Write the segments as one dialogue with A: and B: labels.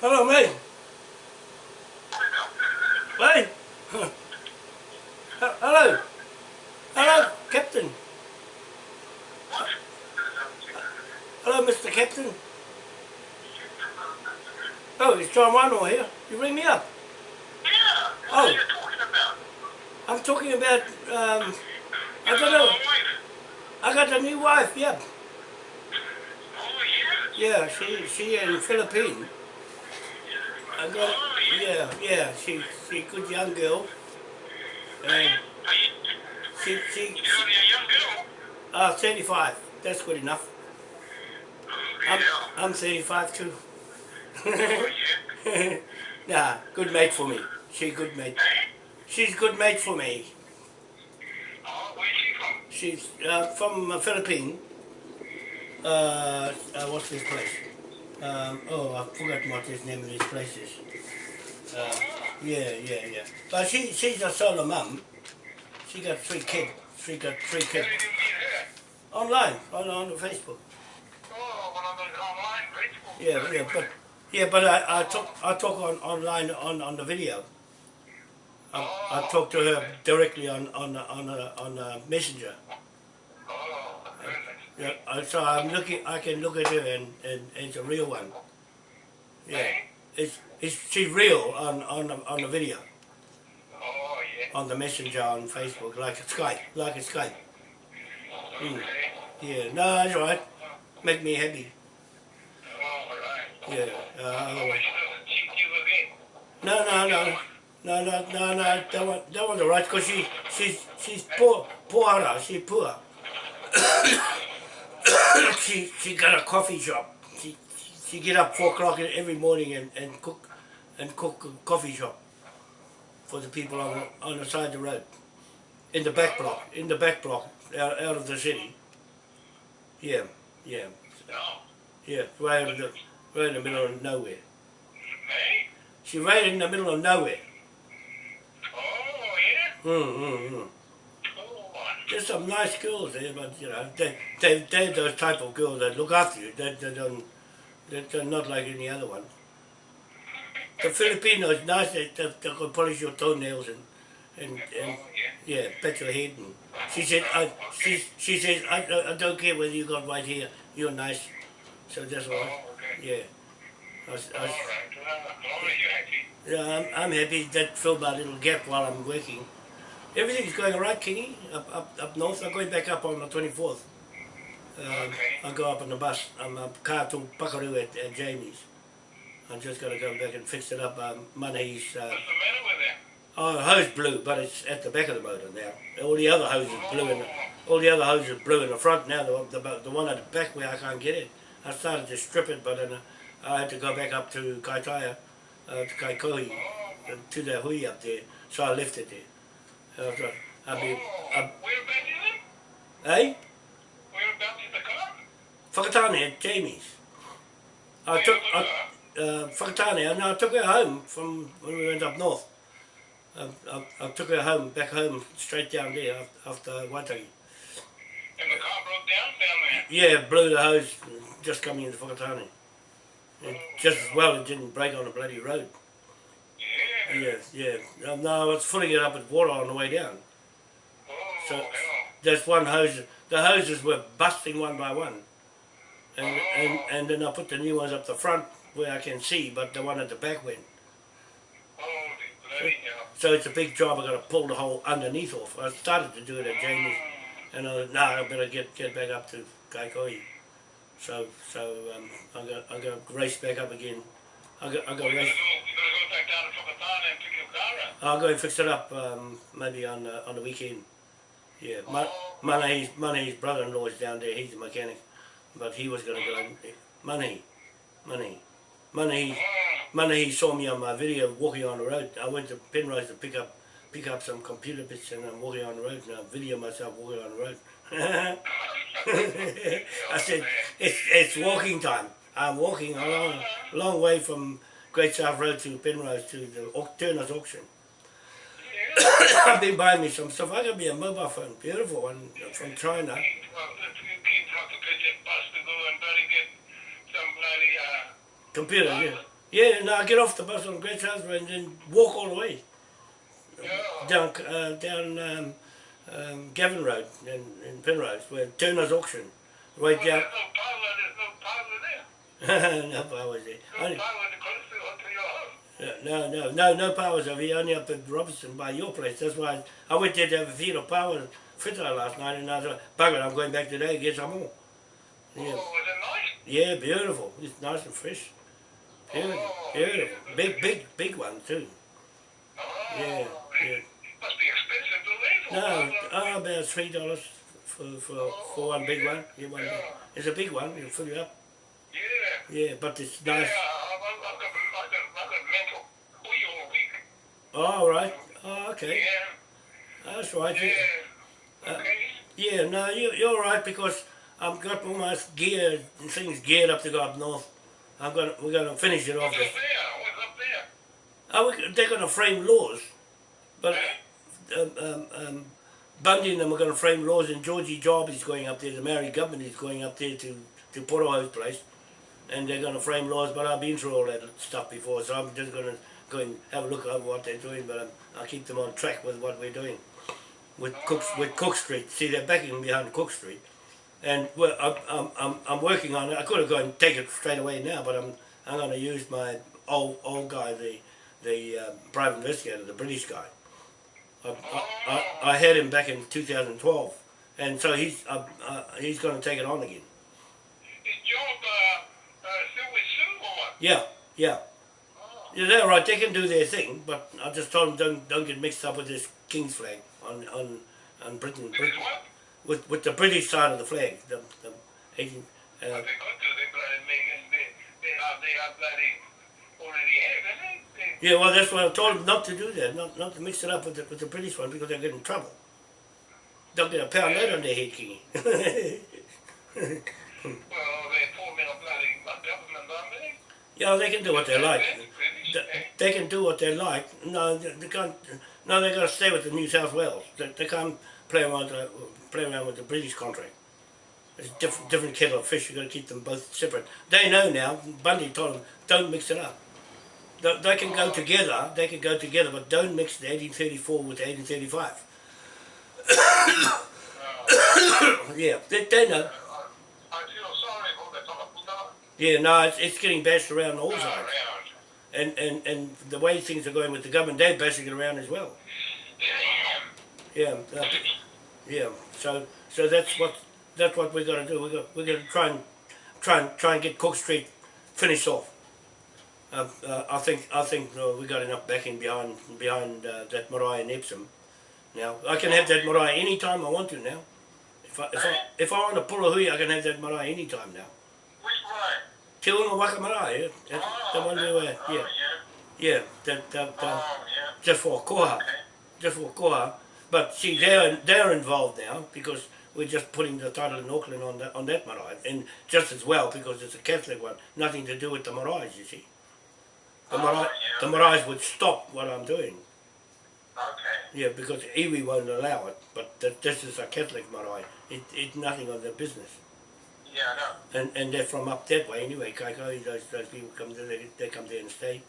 A: Hello, mate. Too. Nah, good mate for me. She good mate. She's good mate for me.
B: Oh, where's she from?
A: She's uh, from uh, Philippines. Uh, uh, what's this place? Um, oh, I've forgotten what his name of this place is. Uh, yeah, yeah, yeah. But she, she's a solo mum. She got three kids. She got three kids.
B: did you meet her?
A: Online, on, on Facebook.
B: Oh, one of those online.
A: Yeah, yeah, but yeah, but I, I talk I talk on online on, on the video. I, I talk to her directly on on on a, on a messenger. Yeah, so I'm looking. I can look at her and, and, it's a real one. Yeah, it's it's she's real on on the, on the video
B: Oh, yeah.
A: on the messenger on Facebook like a Skype like a Skype. Mm. Yeah, no, that's right. Make me happy. Yeah. Uh, otherwise-
B: she doesn't cheat you again.
A: No, no, no, no, no, no, no. That one, that one's alright because she, she's, she's poor, poorer. She's poor. she, she got a coffee shop. She, she get up four o'clock every morning and, and cook, and cook a coffee shop for the people on the, on the side of the road, in the back block, in the back block, out, out of the city. Yeah, yeah,
B: No.
A: yeah, right in the, right in the middle of nowhere.
B: Hey?
A: She's right in the middle of nowhere.
B: Oh, yeah?
A: Mm, mm, mm.
B: Oh,
A: There's some nice girls there, but you know, they, they, they're those type of girls that look after you. They, they don't, they, they're not like any other one. The Filipinos, nice, they, they, they can polish your toenails and, and, and
B: oh, yeah.
A: yeah, pet your head. And she said, I, she, she says, I, I- don't care whether you got white hair, you're nice. So that's all right.
B: Oh.
A: Yeah. I was, I
B: All right. Well, as long as you're happy.
A: yeah, I'm, I'm happy that filled my little gap while I'm working. Everything's going all right, Kenny. up, up, up north. I'm going back up on the 24th. Um,
B: Okay.
A: I'll go up on the bus. I'm a car to Pakaru at, at Jamie's. I'm just going to go back and fix it up. Um, Money's, uh,
B: What's the matter with that?
A: oh, the hose blew, but it's at the back of the motor now. All the other hoses in the, all the other hoses blew in the front now. The, the, the one at the back where I can't get it. I started to strip it, but then uh, I had to go back up to Kaitaia, uh, to Kaikohe, uh, to the hui up there. So I left it there. Uh, so I'll be,
B: Oh,
A: I'll,
B: whereabouts is it?
A: eh?
B: Whereabouts is the car?
A: Whakatane at Jamie's. I took, I, uh, Whakatane, and I took her home from when we went up north. I, I, I took her home, back home, straight down there af- after Waitaki.
B: And the car broke down down there.
A: Yeah, blew the hose just coming into Whakatane. And just as well it didn't break on a bloody road.
B: Yeah.
A: Yeah. Um, no, I was filling it up with water on the way down. So-. There's one hose, the hoses were busting one by one. And, and, and then I put the new ones up the front where I can see, but the one at the back went. So it's a big job. I've got to pull the whole underneath off. I started to do it at Jamie's, and I was, nah, I better get get back up to Kaikohe. So so um, I'm gonna I'm gonna race back up again. I got I got
B: We're gonna
A: race.
B: go, gonna go back down to Whakatane and pick your car up.
A: I'll go and fix it up um, maybe on uh, on the weekend. Yeah, Ma- Manahi's Manahi's brother-in-law is down there. He's a mechanic, but he was gonna go. Money, money, money, Manahi. Manahi saw me on my video walking on the road. I went to Penrose to pick up pick up some computer bits and I'm walking on the road and I video myself walking on the road. I said, it's, it's walking time. I'm walking a long, long way from Great South Road to Penrose to the Turner's auction. I've been buying me some stuff. I got me a mobile phone, beautiful one from China.
B: Well, if you kids have to catch a bus to go and bloody get some
A: Computer, yeah. Yeah, no, I get off the bus on Great South Road and then walk all the way
B: Yeah.
A: down uh, down um, um, Gavin Road in, in Penrose, where Turner's auction, right
B: Well,
A: down.
B: there's no power, no power there.
A: no powers there.
B: No
A: Only,
B: power in the country to your house.
A: no, no, no, no powers over here. Only up at Robertson by your place. That's why I, I went there to have a feed of paua fitter last night, and I thought, bugger, I'm going back today to get some more. Yeah,
B: Oh, is it nice?
A: yeah, beautiful. It's nice and fresh. Beautiful,
B: Oh,
A: beautiful.
B: yeah.
A: Big, big, big one too.
B: Oh,
A: Yeah, yeah.
B: it Must be expensive to live.
A: No,
B: uh,
A: oh, about three dollars for for for one big one. Yeah, one big. It's a big one. It'll fill you up.
B: Yeah.
A: Yeah, but it's nice.
B: I've, I've, got, I've, got, I've got mental wheel all week.
A: Oh, all right. Oh, okay.
B: Yeah.
A: That's right.
B: Yeah.
A: Yeah,
B: Okay.
A: yeah no, you, you're all right because I've got all my gear and things geared up to go up north. I'm gonna we're gonna finish it off.
B: What's up there? What's up there?
A: Oh, we, they're gonna frame laws, but um, um, um, Bundy and them are going to frame laws, and Georgie Job is going up there. The Maori government is going up there to to Poroho's place, and they're going to frame laws. But I've been through all that stuff before, so I'm just going to go and have a look over what they're doing. But um, I'll keep them on track with what we're doing with Cook with Cook Street. See, they're backing behind Cook Street, and well, I'm, I'm, I'm, I'm working on it. I could have gone and take it straight away now, but I'm I'm going to use my old old guy, the the um, private investigator, the British guy. I, I, I, had him back in 2012, and so he's uh, uh, he's going to take it on again.
B: Is Job uh, uh, still with Sue or what?
A: Yeah, yeah.
B: Oh.
A: Yeah, they're right. They can do their thing, but I just told them don't don't get mixed up with this King's flag on on on Britain, Britain with with the British side of the flag. The, the 18,
B: What
A: uh,
B: they could do, they bloody they, they are, they are bloody already have, isn't it?
A: Yeah, well, that's why I told them not to do that, not not to mix it up with the with the British one because they'll get in trouble. They'll get a pound note on their head, Kingy.
B: well, they form in a bloody government, aren't they?
A: yeah, they can do what they like. They can do what they like. No, they they can't. No, they got to stay with the New South Wales. They, they can't play around, uh, play around with the British contract. It's a different, different kettle of fish. You've got to keep them both separate. They know now. Bundy told them, don't mix it up. They, they can go together. They can go together, but don't mix the 1834 with the 1835. yeah, they, they know.
B: I feel sorry for the top
A: Yeah, no, it's, it's getting bashed around all sides. And, and, and the way things are going with the government, they're bashing it around as well. Yeah, uh, yeah. So so that's what that's what we're gonna do. We're gonna we're gonna try and try and try and get Cook Street finished off. Uh, uh, I think I think uh, we got enough backing behind behind uh, that marae and Epsom. Now I can have that marae anytime I want to now. If I if I, if I want to pull a hui, I can have that marae anytime now.
B: Which one?
A: Te Unga Waka Marae, yeah, that's the one we were,
B: Oh,
A: yeah,
B: yeah.
A: yeah, that, that, uh,
B: Oh, yeah.
A: just for koha.
B: Okay.
A: just for Koha. But see, they're they're involved now because we're just putting the title in Auckland on that on that marae, and just as well because it's a Catholic one, nothing to do with the marae. You see, the marae,
B: yeah.
A: the marae would stop what I'm doing.
B: Okay.
A: Yeah, because iwi won't allow it. But that, this is a Catholic marae. It it's nothing of their business,
B: Yeah, no.
A: and and they're from up that way anyway. Those those people come there, they, they come there and stay.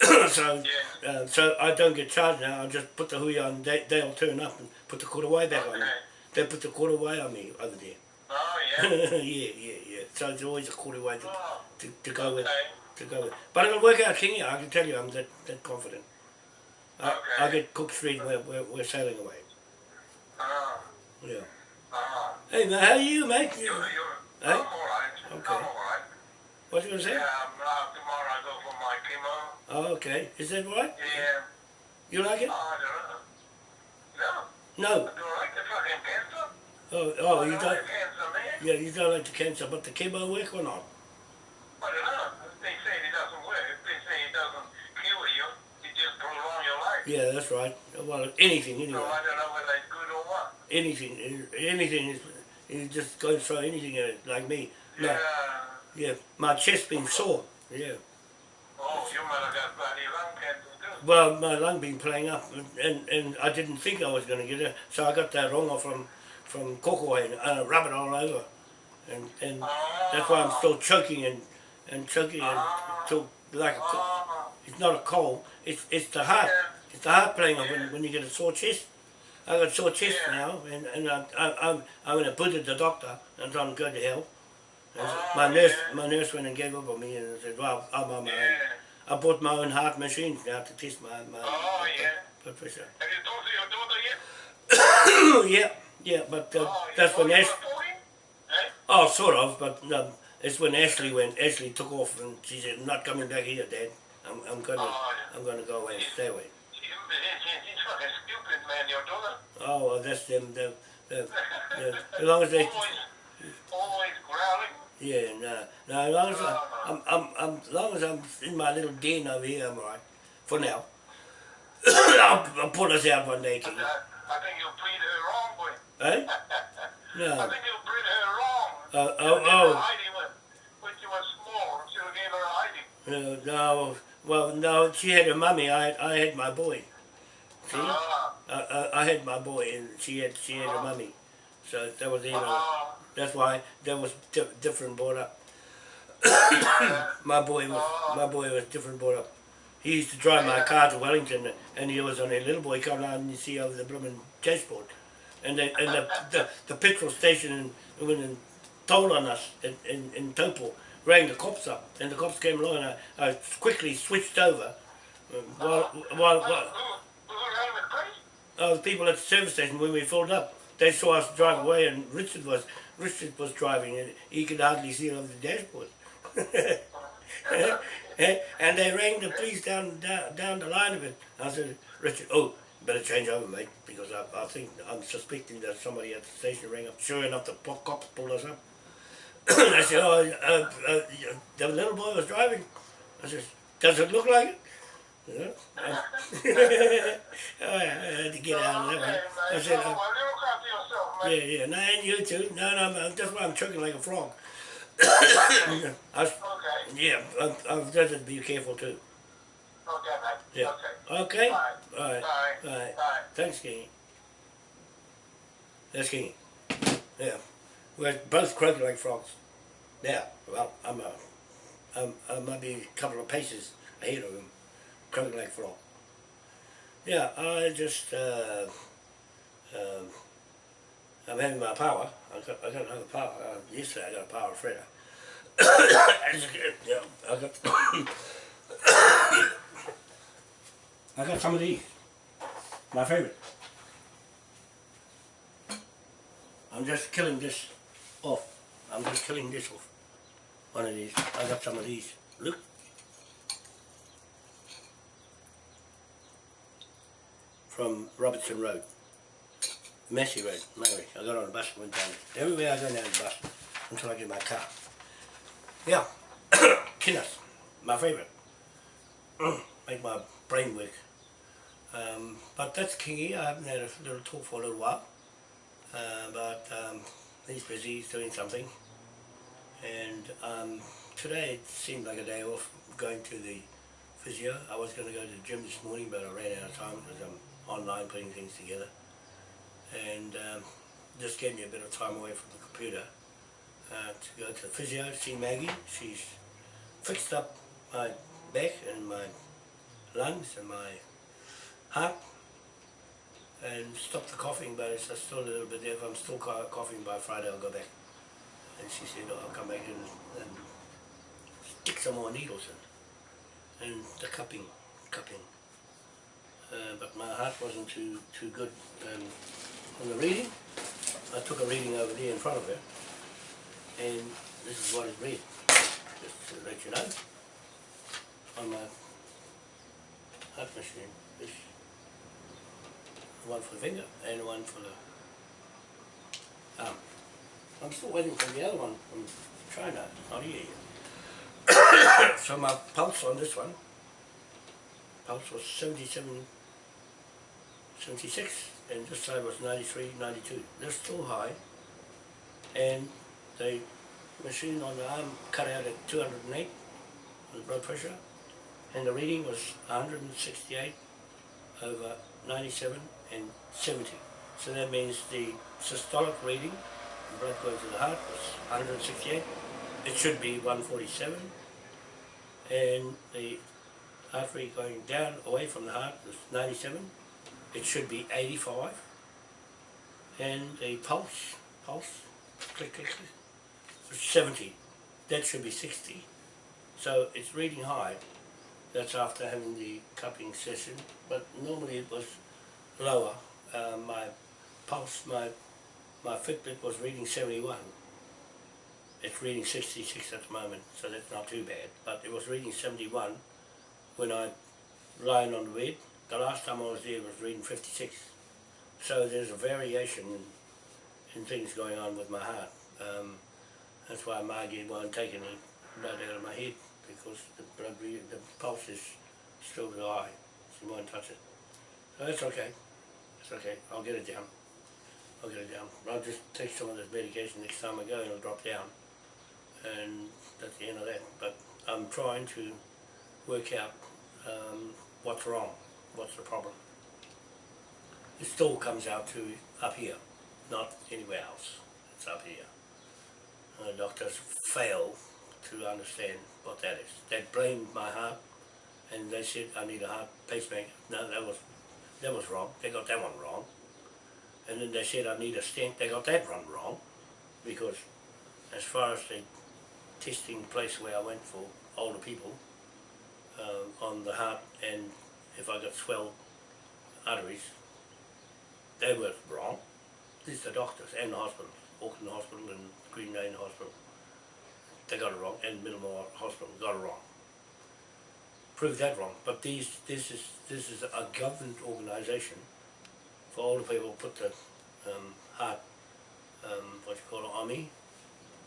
A: so.
B: Yeah.
A: Uh, so I don't get charged now. I just put the hui on. They they'll turn up and put the korowai back on. me. They put the korowai on me over there.
B: Oh,
A: yeah,
B: yeah.
A: yeah, yeah. So there's always a korowai to,
B: Oh,
A: to, to go with. To go with. But it'll work out, Kingy. I can tell you, I'm that, that confident. I,
B: Okay.
A: get Cook Street. We're, we're, we're sailing away.
B: Oh,
A: Yeah.
B: oh.
A: Hey man, how are you, mate?
B: You're, you're,
A: Hey?
B: I'm all right.
A: Okay.
B: I'm all right.
A: What you gonna say?
B: Yeah, uh, tomorrow I go for my chemo.
A: Oh, okay. Is that right?
B: Yeah.
A: You like it?
B: Oh, I don't know. No,
A: No.
B: I don't like the fucking cancer.
A: Oh, oh,
B: I
A: you
B: don't
A: don't.
B: like cancer, man.
A: Yeah, you don't like the cancer, but the chemo work or not?
B: I don't know. They say it doesn't work. They say it doesn't kill you. It just prolong your life.
A: Yeah, that's right. Well, anything anyway. So.
B: I don't know whether it's good or what.
A: anything, anything is, you just go throw anything at it, like me.
B: Yeah.
A: yeah, my chest's been sore, yeah.
B: Oh, you might have got bloody lung cancer too.
A: Well, my lung been playing up, and, and I didn't think I was going to get it, so I got that rongoā from, from Kokowai and uh, rub it all over. And, and
B: Oh.
A: that's why I'm still choking and, and choking and
B: Ah.
A: till like a,
B: Oh,
A: it's not a cold. It's it's the heart.
B: yeah.
A: It's the heart playing up when, when you get a sore chest. I got a sore chest
B: Yeah.
A: now, and and I, I, I'm I'm in a put at the doctor, and I'm going to hell.
B: Oh,
A: my nurse
B: yeah.
A: my nurse went and gave up on me and said, well, I'm on my own. I bought my own heart machines now to test my my
B: Oh, yeah.
A: blood pressure.
B: Have you talked to your daughter yet?
A: yeah, yeah, but uh,
B: Oh,
A: that's when Ash.
B: you were 40? Eh?
A: Oh, sort of, but um, it's when Ashley went. Ashley took off, and she said, "Not coming back here, Dad. I'm, I'm gonna,
B: Oh, yeah.
A: I'm gonna go away and stay away."
B: She, she, fucking stupid, man, your daughter.
A: Oh, well, that's them. The, the, the, as long as they,
B: Always, always growling.
A: yeah, no, no. As long as I, I'm, I'm, I'm, as long as I'm in my little den over here, I'm alright. For now. I'll, I'll pull us out one day,
B: I,
A: King.
B: I think you breed her wrong, boy.
A: Eh?
B: I think you breed her wrong.
A: Uh, oh, oh.
B: hiding when, when she was small. Have gave her a hiding.
A: No, no. Well, no. She had her mummy. I, I had my boy. See?
B: Ah,
A: I, I, I had my boy, and she had, she had her mummy. So that was, you know.
B: ah,
A: That's why that was di- different brought up. my boy was my boy was different brought up. He used to drive my car to Wellington, and he was on a little boy coming out and you see over the blooming dashboard, and the and the, the, the petrol station in, went and told on us in, in, in Taupo, rang the cops up, and the cops came along, and I, I quickly switched over. uh, While, while, while,
B: who ran the
A: the people at the service station when we filled up, they saw us drive away, and Richard was Richard was driving, and he could hardly see over the dashboard. and they rang the police down, down down the line of it. I said, Richard, oh, better change over, mate, because I, I think I'm suspecting that somebody at the station rang up. Sure enough, the cops pulled us up. I said, oh, uh, uh, the little boy was driving. I said, does it look like it? Yeah. oh, yeah, I had to get out of that one. I said,
B: So,
A: uh,
B: well, look after yourself,
A: yeah, yeah, no, and you too. No, no, I'm- that's why I'm choking like a frog. I was,
B: Okay.
A: yeah, I've, I've got to be careful too.
B: Okay.
A: Yeah.
B: Okay.
A: Okay?
B: Bye.
A: Alright,
B: Bye.
A: alright.
B: Bye.
A: Thanks, Kingy. That's Kingy. Yeah. We're both croaking like frogs. Yeah, well, I'm, uh, I'm, I might be a couple of paces ahead of him, croaking like a frog. Yeah, I just, uh, um, I'm having my power. I got, I got another power. Uh, yesterday I got a power. I yeah, I got, I got some of these. My favorite. I'm just killing this off. I'm just killing this off. One of these. I got some of these. Look. From Robertson Road. Massey Road, Mary. I got on the bus and went down. Everywhere I go now the bus until I get my car. Yeah. Kinners. My favourite. Make my brain work. Um, but that's Kingy. I haven't had a little talk for a little while. Uh, but um, he's busy, he's doing something. And um, today it seemed like a day off going to the physio. I was going to go to the gym this morning, but I ran out of time because I'm online putting things together. And um, just gave me a bit of time away from the computer uh, to go to the physio, see Maggie. She's fixed up my back and my lungs and my heart and stop the coughing, but it's still a little bit there. If I'm still coughing by Friday, I'll go back. And she said, oh, I'll come back and stick some more needles in. And the cupping, cupping. Uh, but my heart wasn't too too good um, on the reading. I took a reading over there in front of her, and this is what it read. Just to let you know, on my heart machine. This one for the finger and one for the arm. I'm still waiting for the other one from China, not here yet. so my pulse on this one, pulse was 77, 76, and this side was 93, 92. They're still high, and the machine on the arm cut out at 208 on the blood pressure, and the reading was 168 over 97 and 70. So that means the systolic reading, the blood going to the heart, was 168. It should be 147. and the artery going down away from the heart was 97. It should be 85. And the pulse, pulse, click, click, click, 70. That should be 60. So it's reading high. That's after having the cupping session, but normally it was lower. Uh, my pulse, my my Fitbit was reading 71. It's reading 66 at the moment, so that's not too bad. But it was reading 71 when I lying on the bed. The last time I was there was reading 56. So there's a variation in, in things going on with my heart. Um, that's why Margie won't take any blood out of my head because the blood, the pulse is still high. She won't touch it. So that's okay. It's okay. I'll get it down. I'll get it down. I'll just take some of this medication next time I go and it'll drop down. And that's the end of that. But I'm trying to work out um, what's wrong, what's the problem. It still comes out to up here, not anywhere else. It's up here. And the doctors fail to understand what that is. They blamed my heart and they said I need a heart pacemaker. No, that was that was wrong. They got that one wrong. And then they said I need a stent. They got that one wrong because as far as the testing place where I went for older people um, on the heart and if I got swelled arteries, they were wrong. These are the doctors and the hospitals, Auckland Hospital and Green Lane Hospital. They got it wrong, and Middlemore Hospital got it wrong. Proved that wrong, but these, this is this is a government organisation for older people. Put the um, heart, um, what you call it, AMI,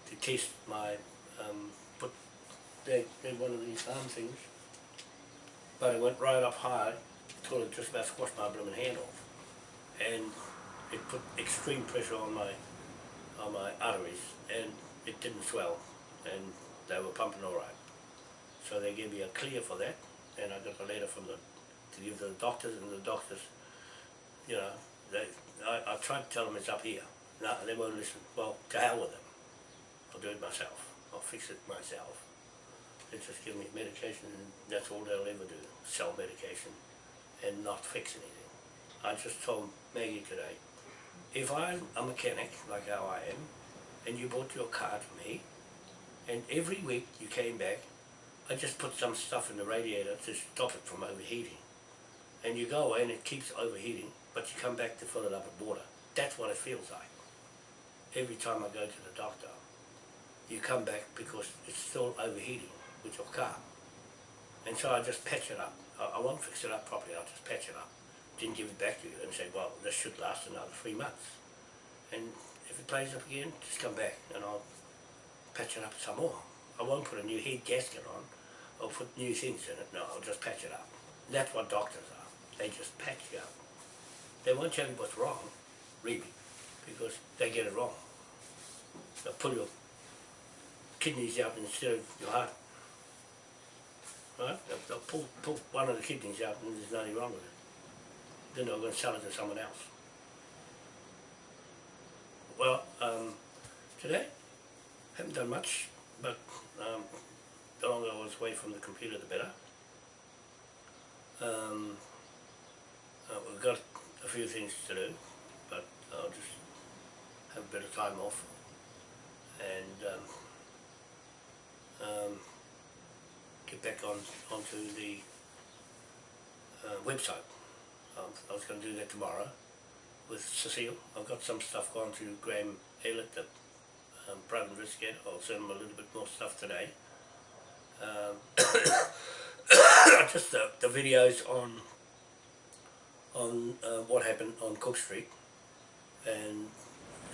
A: to test my um, put they they one of these arm things, but it went right up high till it just about squashed my blooming hand off, and it put extreme pressure on my on my arteries, and it didn't swell, and they were pumping all right. So they gave me a clear for that, and I got a letter from the to give to the doctors, and the doctors, you know, they I, I tried to tell them it's up here. No, they won't listen. Well, to hell with them. I'll do it myself. I'll fix it myself. They just give me medication, and that's all they'll ever do: sell medication, and not fix anything. I just told Maggie today, if I'm a mechanic like how I am, and you bought your car to me, and every week you came back, I just put some stuff in the radiator to stop it from overheating. And you go away and it keeps overheating, but you come back to fill it up with water. That's what it feels like. Every time I go to the doctor, you come back because it's still overheating with your car. And so I just patch it up. I, I won't fix it up properly, I'll just patch it up. Then give it back to you and say, well, this should last another three months. And if it plays up again, just come back and I'll patch it up some more. I won't put a new head gasket on or put new things in it. No, I'll just patch it up. That's what doctors are. They just patch you up. They won't tell you what's wrong, really, because they get it wrong. They'll pull your kidneys out instead of your heart. Right? They'll, pull, pull one of the kidneys out and there's nothing wrong with it. Then they're going to sell it to someone else. Well, um, today, haven't done much, but um, the longer I was away from the computer, the better. Um, uh, we've got a few things to do, but I'll just have a bit of time off and um, um, get back on onto the uh, website. Um, I was going to do that tomorrow with Cecile. I've got some stuff gone to Graham Aylett, the um, private investigator. I'll send him a little bit more stuff today. Um, just the, the videos on on uh, what happened on Cook Street and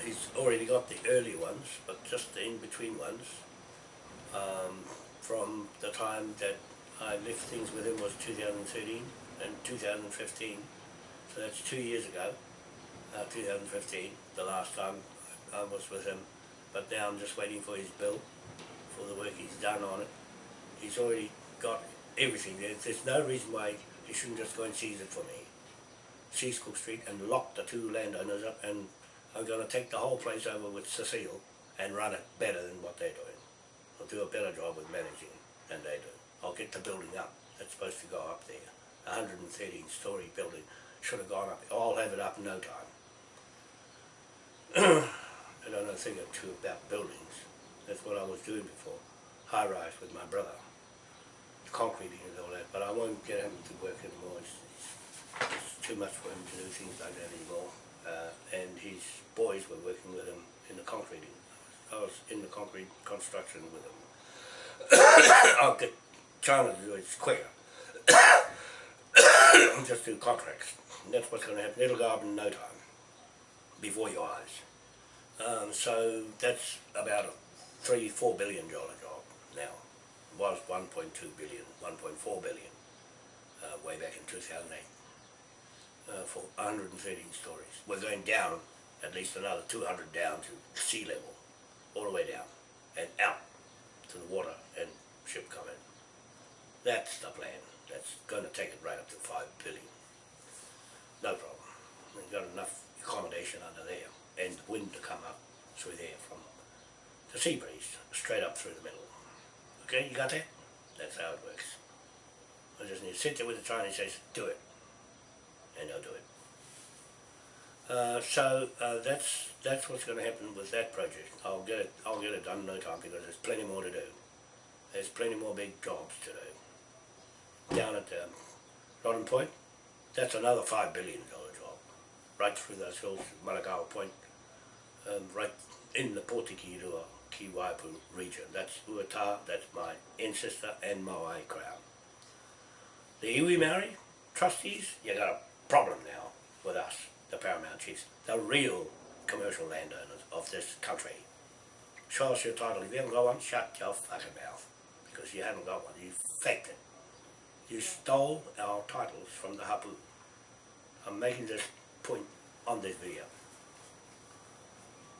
A: he's already got the early ones but just the in-between ones um, from the time that I left things with him was 2013 and 2015 so that's two years ago uh, 2015 the last time I was with him but now I'm just waiting for his bill for the work he's done on it he's already got everything there. There's no reason why he shouldn't just go and seize it for me. Seize Cook Street and lock the two landowners up and I'm going to take the whole place over with Cecile and run it better than what they're doing. I'll do a better job with managing than they do. I'll get the building up. It's supposed to go up there. A hundred and thirteen story building should have gone up. I'll have it up in no time. I don't know a thing or two about buildings. That's what I was doing before. High rise with my brother. Concreting and all that, but I won't get him to work anymore. It's, it's too much for him to do things like that anymore. Uh, and his boys were working with him in the concreting. I was in the concrete construction with him. I'll get China to do it quicker. Just do contracts. That's what's going to happen. It'll go up in no time, before your eyes. Um, so that's about a three, four billion dollar job now. It Was 1.2 billion, 1.4 billion uh, way back in 2008 uh, for 113 stories. We're going down at least another 200 down to sea level, all the way down and out to the water and ship come in. That's the plan. That's going to take it right up to 5 billion. No problem. We've got enough accommodation under there and wind to come up through there from the sea breeze, straight up through the middle. Okay, you got that? That's how it works. I just need to sit there with the Chinese and say, do it. And they'll do it. Uh, so uh, that's that's what's going to happen with that project. I'll get it. I'll get it done in no time because there's plenty more to do. There's plenty more big jobs to do. Down at um, Rodden Point, that's another five billion dollar job, right through those hills, Managawa Point, um, right in the Potikirua Kiwaipu region. That's Uata, that's my ancestor and Maui crown. The iwi Maori trustees, you got a problem now with us, the Paramount Chiefs, the real commercial landowners of this country. Show us your title. If you haven't got one, shut your fucking mouth. Because you haven't got one. You faked it. You stole our titles from the Hapu. I'm making this point on this video.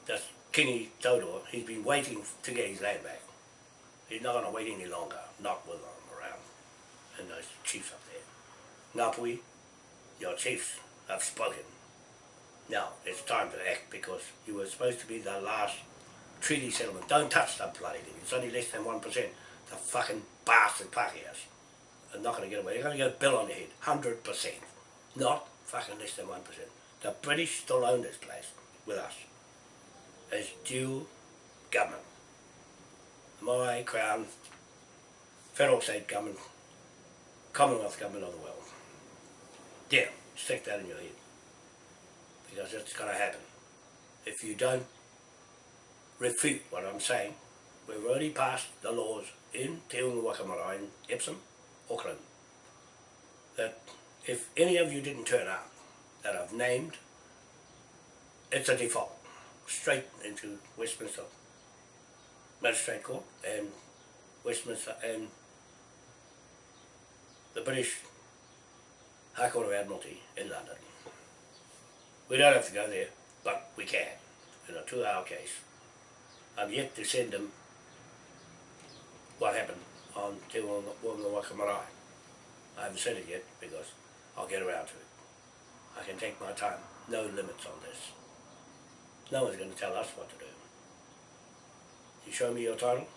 A: That's Kingi Todor. He's been waiting to get his land back. He's not going to wait any longer. Not with them around. And those chiefs up there. Ngāpuhi, your chiefs have spoken. Now, it's time to act because you were supposed to be the last treaty settlement. Don't touch that bloody thing. It's only less than 1%. The fucking bastard Pākehās are not going to get away. They're going to get a bill on their head. 100%. Not fucking less than 1%. The British still own this place with us as dual government. My Crown, Federal State Government, Commonwealth Government of the world. Yeah, stick that in your head. Because it's going to happen. If you don't refute what I'm saying, we've already passed the laws in Te Unga Waka Marae in Epsom, Auckland, that if any of you didn't turn up, that I've named, it's a default, straight into Westminster Magistrate Court and Westminster and the British High Court of Admiralty in London. We don't have to go there, but we can, in a two-hour case. I'm yet to send them what happened on Te Unga Waka Marae. I haven't said it yet because I'll get around to it. I can take my time, no limits on this. No one's going to tell us what to do. You show me your title,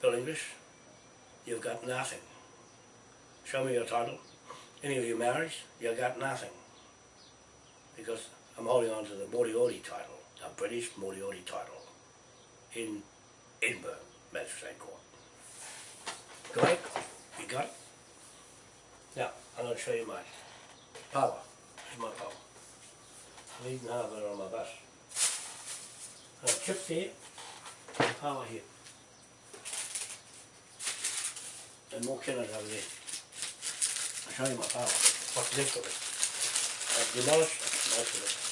A: Bill English, you've got nothing. Show me your title, any of you married, you've got nothing. Because I'm holding on to the Moriori title, the British Moriori title, in Edinburgh Magistrate Court. It? You got it? Now, I'm going to show you my power. Here's my power. Eating half of it on my bus. Uh, chips here, power here. And more kennels over there. I'll show you my power, what's left of it. I've demolished most of it.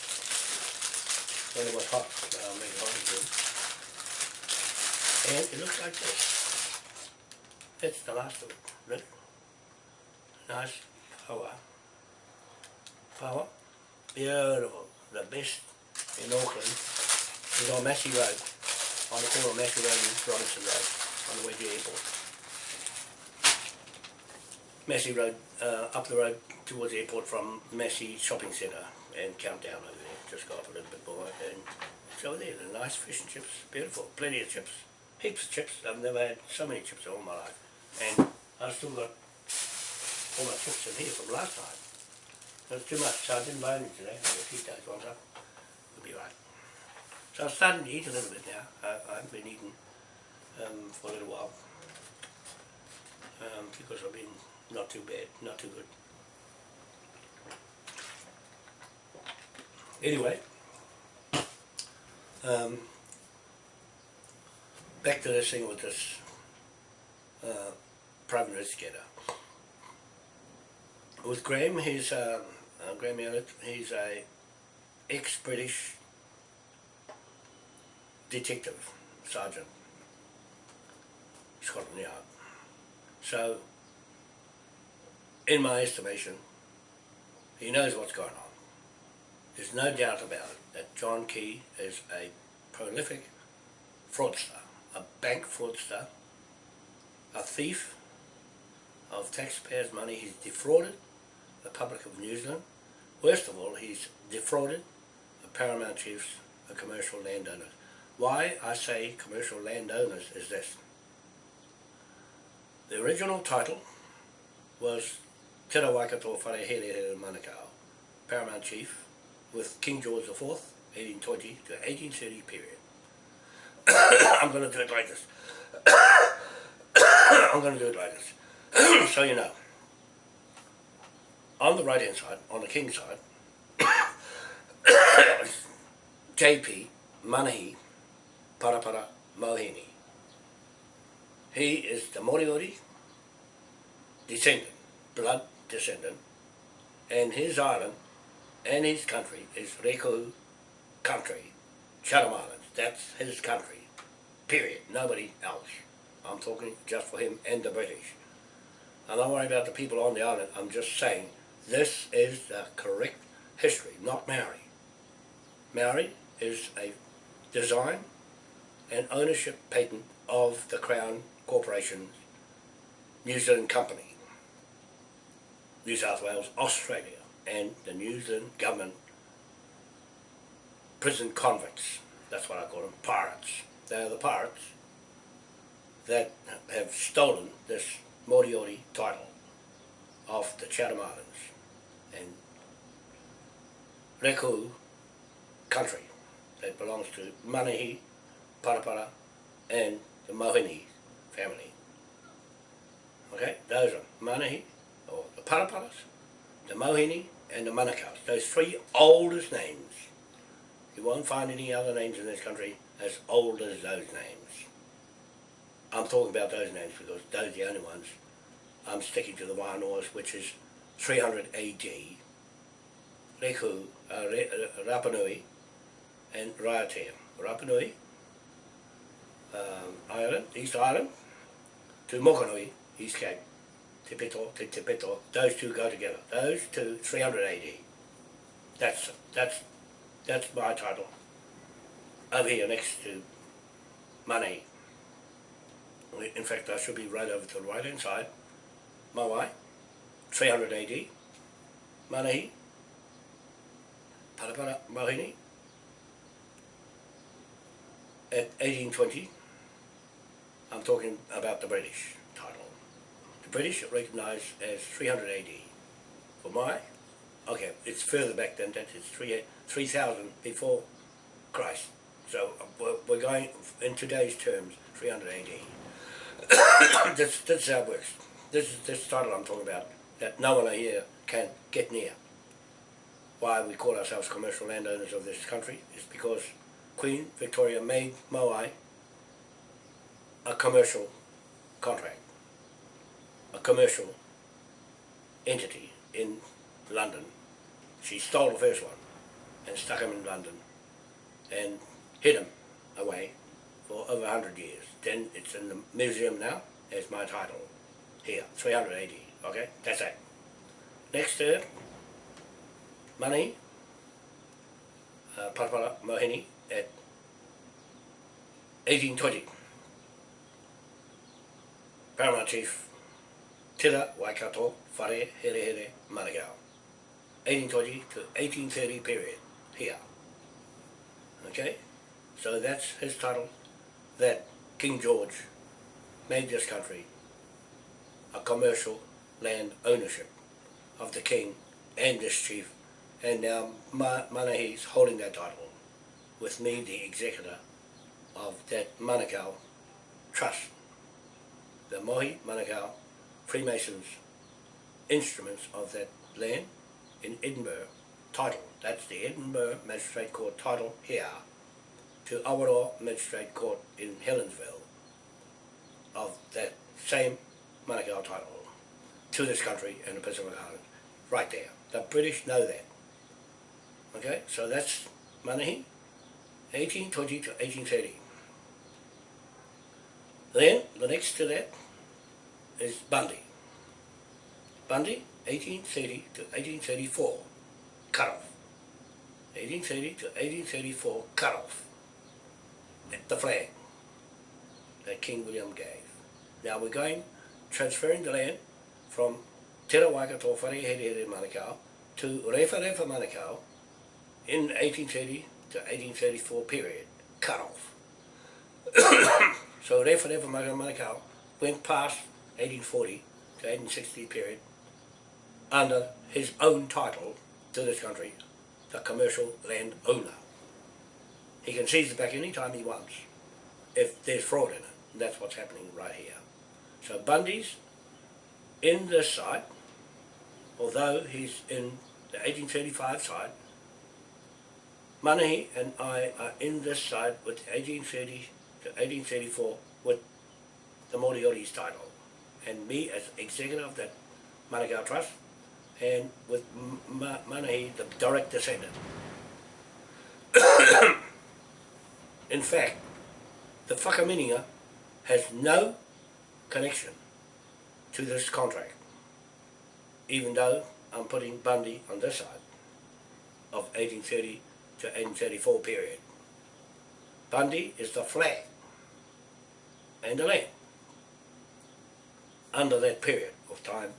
A: Was hot, I'll make it hot again. And it looks like this. That's the last of it, really. Nice power. Power. Beautiful. The best in Auckland is on Massey Road. On the corner of Massey Road and Robinson Road, on the way to the airport. Massey Road, uh, up the road towards the airport from Massey Shopping Centre and Countdown over there. Just go up a little bit more and it's over there. The nice fish and chips, beautiful, plenty of chips, heaps of chips. I've never had so many chips in all my life. And I've still got all my chips in here from last night. That's too much, so I didn't buy any today. I'll keep those ones up. We'll be right. So I'm starting to eat a little bit now. I, I haven't been eating um, for a little while. Um, because I've been not too bad, not too good. Anyway, um, back to this thing with this uh, prime investigator. With Graham, he's um, uh, Graham Elliott. He's a ex-British detective sergeant, Scotland Yard. So, in my estimation, he knows what's going on. There's no doubt about it that John Key is a prolific fraudster, a bank fraudster, a thief of taxpayers' money. He's defrauded the public of New Zealand. Worst of all, he's defrauded the paramount chiefs, the commercial landowners. Why I say commercial landowners is this. The original title was Te Rawaikato Wharehere Manukau, paramount chief, with King George IV, 1820 to 1830 period. I'm going to do it like this. I'm going to do it like this. so you know. On the right hand side, on the king's side, JP Manahi Parapara Mohini. He is the Moriori descendant, blood descendant, and his island and his country is Rekohu country, Chatham Islands. That's his country, period. Nobody else. I'm talking just for him and the British. I'm not worried about the people on the island. I'm just saying this is the correct history, not Maori. Maori is a design and ownership patent of the Crown Corporation New Zealand Company, New South Wales, Australia and the New Zealand government prison convicts. That's what I call them, pirates. They're the pirates that have stolen this Moriori title of the Chatham Islands and Rekohu country that belongs to Manahi, Parapara and the Mohini family. Okay, those are Manahi, or the Paraparas, the Mohini and the Manukau's. Those three oldest names. You won't find any other names in this country as old as those names. I'm talking about those names because those are the only ones. I'm sticking to the Wānoas, which is 300 AD. Rekohu, uh, Re, uh, Rapanui, and Raiatea. Rapanui, um, Island, East Island, to Mokanui, East Cape. Te Pito, Te Te those two go together. Those two, 300 AD. That's, that's, that's my title. Over here next to money. In fact, I should be right over to the right hand side. Mawai, 300 AD. Manahi, Parapara Mohini, at 1820. I'm talking about the British. British recognised as 300 AD. For my, okay, it's further back than that, it's 3000 before Christ. So we're, we're going, in today's terms, 300 AD. this, this is how it works. This is this title I'm talking about, that no one here can get near. Why we call ourselves commercial landowners of this country is because Queen Victoria made Moai a commercial contract a commercial entity in London. She stole the first one and stuck him in London and hid him away for over 100 years. Then it's in the museum now as my title here, 380, okay? That's it. Next to money, uh, Parapara Mohini at 1820. Paramount Chief Tira Waikato Whare Here Here Manukau. 1820 to 1830 period here. Okay? So that's his title that King George made this country a commercial land ownership of the king and this chief and now Ma Manahi's holding that title with me the executor of that Manukau trust. The Mohi Manukau Freemasons instruments of that land in Edinburgh title. That's the Edinburgh Magistrate Court title here to Awaroa Magistrate Court in Helensville of that same Manukau title to this country and the Pacific Islands. Right there. The British know that. Okay, so that's Manahi, 1820 to 1830. Then, the next to that is Bundy. Bundy, 1830 to 1834, cut off. 1830 to 1834, cut off. The flag that King William gave. Now we're going, transferring the land from Te Rawaka Wharehere Manukau to Rewharewha Manukau in 1830 to 1834 period, cut off. so Rewharewha Manukau went past 1840 to 1860 period under his own title to this country, the commercial land owner. He can seize it back any time he wants if there's fraud in it. And that's what's happening right here. So Bundy's in this side, although he's in the 1835 side, Manahi and I are in this side with 1830 to 1834 with the Moriori's title. And me as executive of that Manukau Trust and with Ma Manahi, the direct descendant. in fact, the Whakaminenga has no connection to this contract, even though I'm putting Bundy on this side of 1830 to 1834 period. Bundy is the flag and the land under that period of time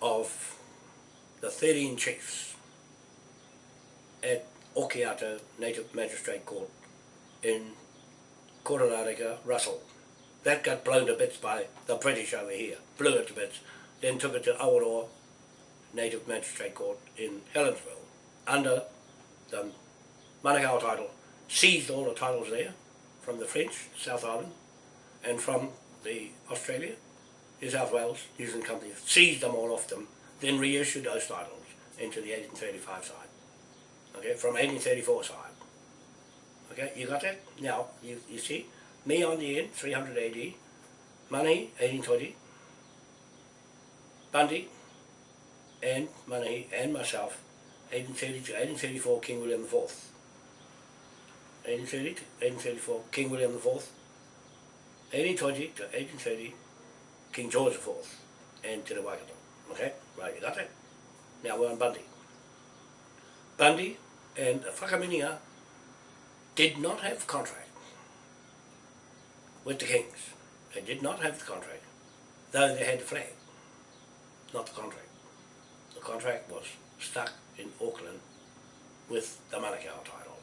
A: of the 13 chiefs at Okiato Native Magistrate Court in Kororareka, Russell. That got blown to bits by the British over here, blew it to bits, then took it to Awaroa Native Magistrate Court in Helensville under the Manukau title, seized all the titles there from the French, South Island, and from the Australia, New South Wales, New Zealand company, seized them all off them, then reissued those titles into the 1835 side, okay, from 1834 side. Okay, you got that? Now, you, you see, me on the end, 300 AD, money, 1820, Bundy, and Money, and myself, 1830 to 1834, King William IV. 1830 to 1834, King William IV. 1820 to 1830, King George IV, and Te Waikato. Okay, right, you got that? Now we're on Bundy. Bundy and Whakaminenga did not have contract with the kings. They did not have the contract, though they had the flag, not the contract. The contract was stuck in Auckland with the Manukau title.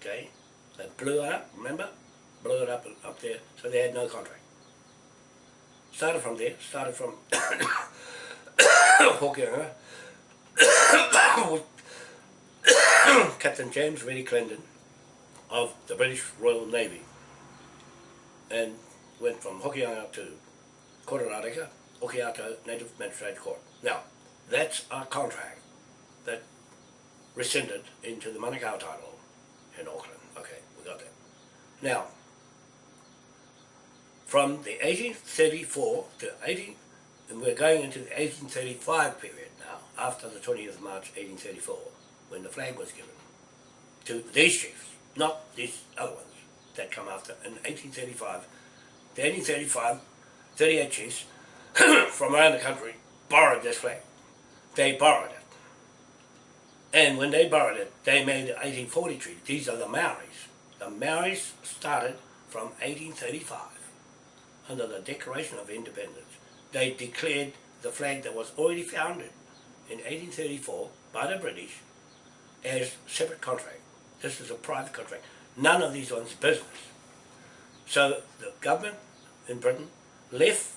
A: Okay? They blew it up, remember? Blew it up up there, so they had no contract. Started from there, started from Hokianga, Captain James Reddy Clendon of the British Royal Navy and went from Hokianga to Kororareka, Okiato Native Magistrate Court. Now, that's our contract that rescinded into the Manukau title in Auckland. Okay, we got that. Now, from the 1834 to 18, and we're going into the 1835 period now, after the 20th of March 1834, when the flag was given to these chiefs, not these other ones that come after, in 1835. The 1835, 38 chiefs from around the country borrowed this flag. They borrowed it. And when they borrowed it, they made the 1840 treaty. These are the Maoris. The Maoris started from 1835 under the Declaration of Independence. They declared the flag that was already founded in 1834 by the British as separate contract. This is a private contract. None of these ones business. So the government in Britain left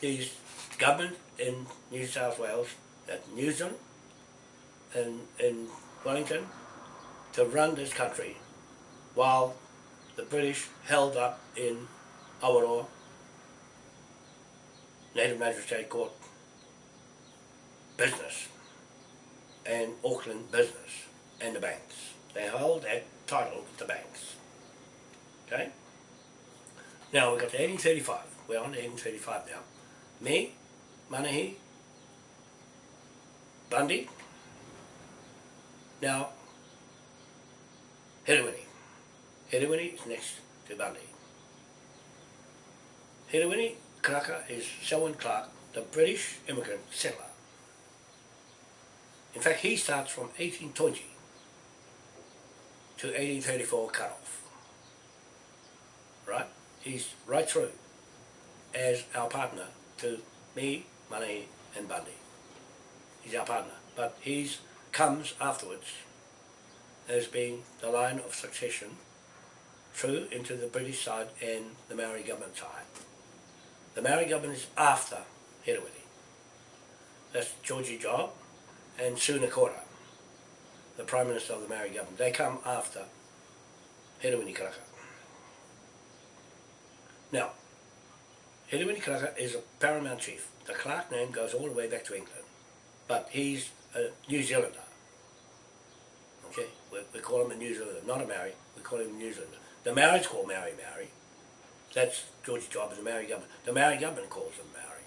A: these government in New South Wales, at New Zealand, and in Wellington, to run this country while the British held up in Awaroa Native Magistrate Court business and Auckland business and the banks. They hold that title to the banks. Okay? Now we've got to 1835. We're on to 1835 now. Me, Manahi, Bundy, now Hiriwini. Hiriwini is next to Bundy. Hiriwini Karaka is Selwyn Clark, the British immigrant settler. In fact, he starts from 1820 to 1834 cut off. Right? He's right through as our partner to me, Money and Bundy. He's our partner. But he's comes afterwards as being the line of succession through into the British side and the Maori government side. The Maori government is after Hirawini. That's Georgie Job and Sunakora, the Prime Minister of the Maori government. They come after Hirawini Karaka. Now, Hirawini Karaka is a paramount chief. The Clark name goes all the way back to England, but he's a New Zealander. Okay, we, we call him a New Zealander, not a Maori, we call him a New Zealander. The Maoris call Maori Maori, that's George's Job as the Maori government. The Maori government calls them Maori.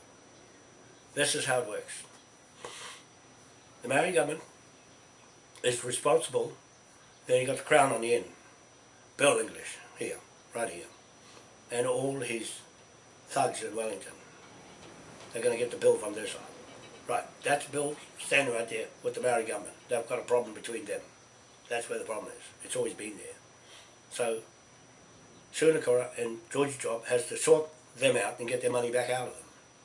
A: This is how it works. The Maori government is responsible, then you got the crown on the end. Bill English, here, right here. And all his thugs in Wellington. They're going to get the bill from their side. Right, that's Bill standing right there with the Maori government. They've got a problem between them. That's where the problem is. It's always been there. So, Sunakura and Georgie Job has to sort them out and get their money back out of them.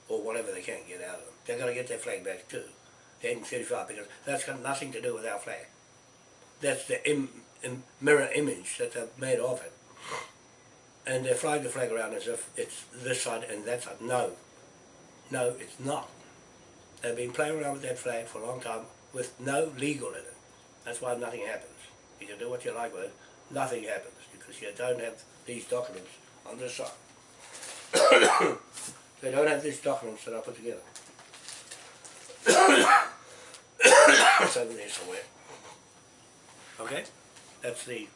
A: Or whatever they can get out of them. They're going to get their flag back too. The 1835 because that's got nothing to do with our flag. That's the Im, im, mirror image that they've made of it. And they fly the flag around as if it's this side and that side. No. No, it's not. They've been playing around with that flag for a long time with no legal in it. That's why nothing happens. You can do what you like with it, nothing happens because you don't have these documents on this side. they don't have these documents that I put together. it's over there somewhere. Okay? That's the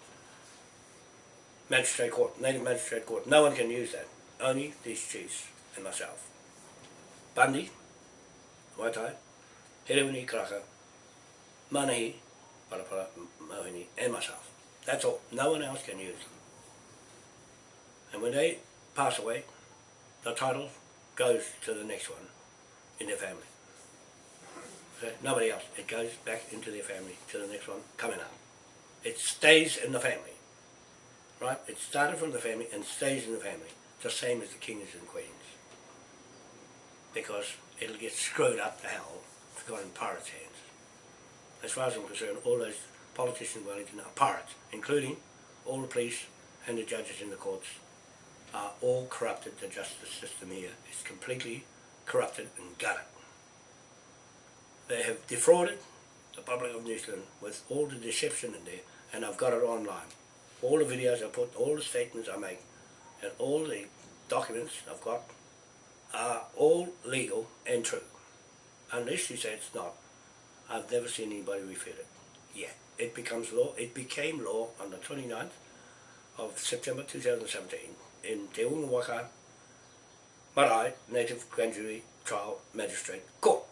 A: magistrate court, native magistrate court. No one can use that. Only these chiefs and myself. Bundy, Waitai, Herewini Kraka, Manahi, Parapara, Mohini, and myself. That's all. No one else can use them. And when they pass away, the title goes to the next one in their family. Nobody else. It goes back into their family to the next one coming up. It stays in the family. Right? It started from the family and stays in the family. The same as the kings and queens. Because it'll get screwed up to hell if it got in pirates' hands. As far as I'm concerned, all those politicians in Wellington are pirates, including all the police and the judges in the courts are all corrupted. The justice system here is completely corrupted and gutted. They have defrauded the public of New Zealand with all the deception in there, and I've got it online. All the videos I put, all the statements I make, and all the documents I've got are all legal and true. Unless you say it's not, I've never seen anybody refute it yet. It becomes law. It became law on the 29th of September 2017 in Te Unga Waka Marae Native Grand Jury Trial Magistrate Court.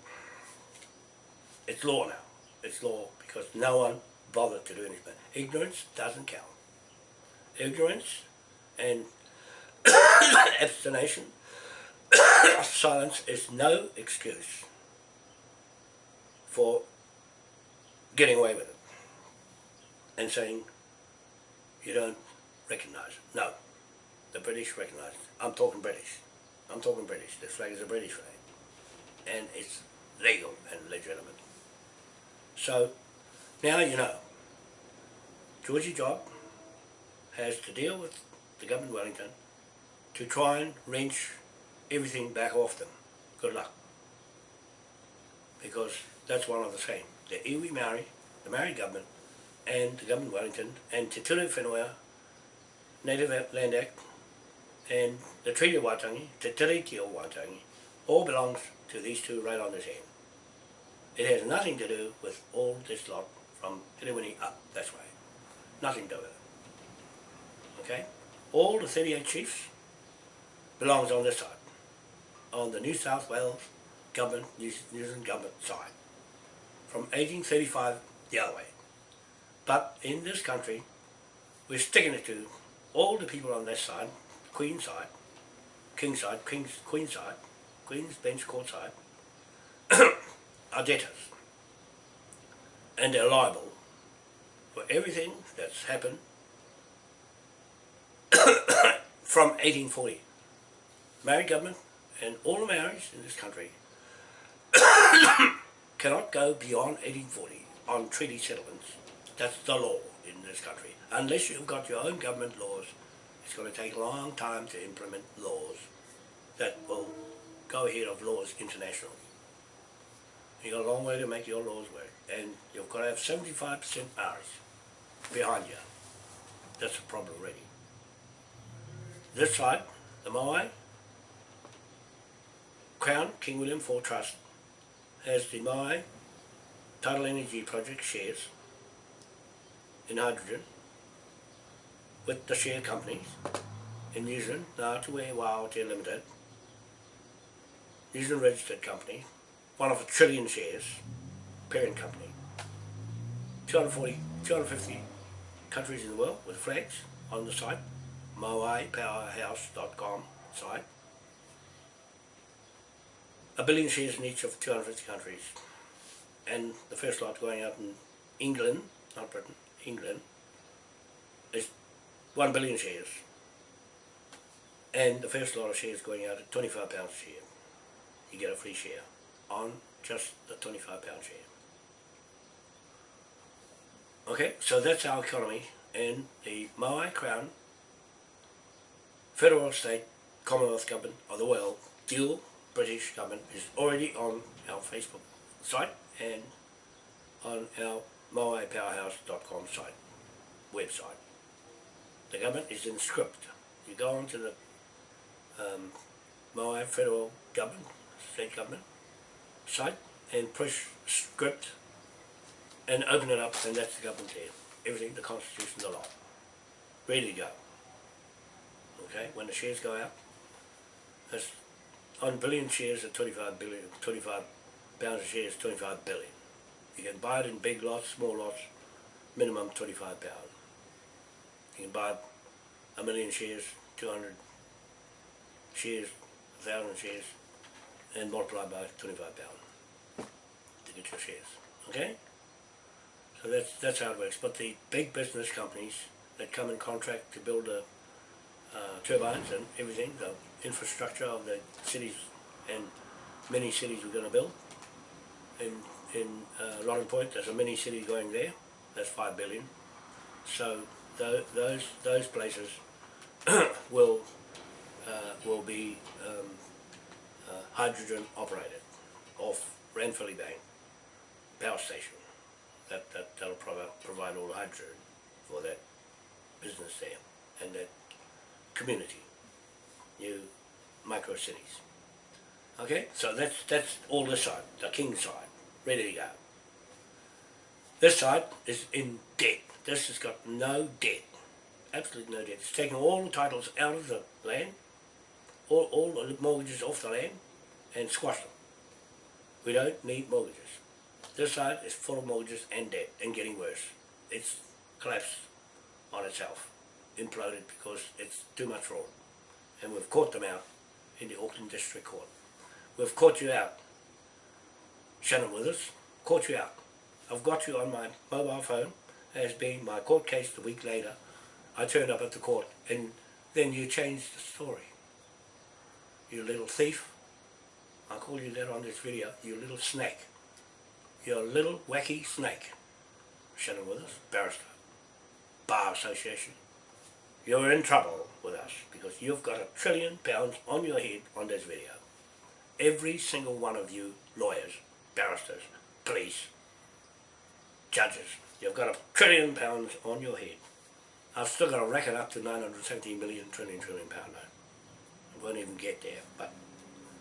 A: It's law now. It's law because no one bothered to do anything. Ignorance doesn't count. Ignorance and abstination, silence is no excuse for getting away with it and saying you don't recognise it. No, the British recognise it. I'm talking British. I'm talking British. This flag is a British flag. And it's legal and legitimate. So, now you know. Georgie Job has to deal with the government of Wellington to try and wrench everything back off them. good luck. Because that's one of the same. The iwi Maori, the Maori government, and the government of Wellington, and Te Ture Whenua, Native Land Act, and the Treaty of Waitangi, Te Tiriti of Waitangi, all belongs to these two right on this end. It has nothing to do with all this lot from Hiriwini up, that's way. Nothing to do with it. Okay? All the 38 chiefs belongs on this side, on the New South Wales government, New Zealand government side, from 1835 the other way. But in this country, we're sticking it to all the people on this side, Queen side, King side, King's, Queen side, Queen's Bench Court side, are debtors. And they're liable for everything that's happened from 1840. Married government and all the Maoris in this country cannot go beyond 1840 on treaty settlements. That's the law in this country. Unless you've got your own government laws, it's going to take a long time to implement laws that will go ahead of laws international. You've got a long way to make your laws work. And you've got to have 75% Maoris behind you. That's a problem already. This side, the Moai, Crown King William IV Trust has the Moai Tidal Energy Project shares in hydrogen with the share companies in New Zealand, Wao Te Limited, New Zealand registered company, one of a trillion shares, parent company. 240, 250 countries in the world with flags on the site, moaipowerhouse.com site. A billion shares in each of 250 countries. And the first lot going out in England, not Britain, England, is 1 billion shares. And the first lot of shares going out at 25 pounds a share. You get a free share on just the 25 pound share. Okay, so that's our economy and the Moai Crown, Federal State, Commonwealth Government of the world, dual British government is already on our Facebook site and on our moaipowerhouse.com site, website. The government is in script. You go onto the um, Moai Federal Government, State Government site and push script and open it up and that's the government there. Everything, the constitution, the law. Ready to go. Okay, when the shares go out, that's on billion shares at 25 billion, 25 pounds a share is 25 billion. You can buy it in big lots, small lots, minimum 25 pounds. You can buy a million shares, 200 shares, 1,000 shares, and multiply by 25 pounds to get your shares. Okay? So that's, that's how it works. But the big business companies that come in contract to build the uh, turbines and everything, the infrastructure of the cities and many cities we're going to build. In, in uh, Rotten Point, there's a mini city going there. That's five billion. So th those those places will uh, will be um, uh, hydrogen operated off Ranfurly Bank power station. That, that, that'll provide, provide all the hydrogen for that business there and that community, new micro cities. Okay, so that's, that's all this side, the king side, ready to go. This side is in debt. This has got no debt, absolutely no debt. It's taken all the titles out of the land, all, all the mortgages off the land, and squashed them. We don't need mortgages. This side is full of mortgages and debt, and getting worse. It's collapsed on itself, imploded because it's too much fraud. And we've caught them out in the Auckland District Court. We've caught you out. Shannon Withers, caught you out. I've got you on my mobile phone as being my court case the week later. I turned up at the court and then you changed the story. You little thief. I'll call you that on this video. You little snake. You're a little wacky snake. Shannon Withers, barrister. Bar Association. You're in trouble with us because you've got a trillion pounds on your head on this video. every single one of you lawyers, barristers, police, judges, you've got a trillion pounds on your head. I've still got to rack it up to 970 million trillion trillion pound note. I won't even get there, but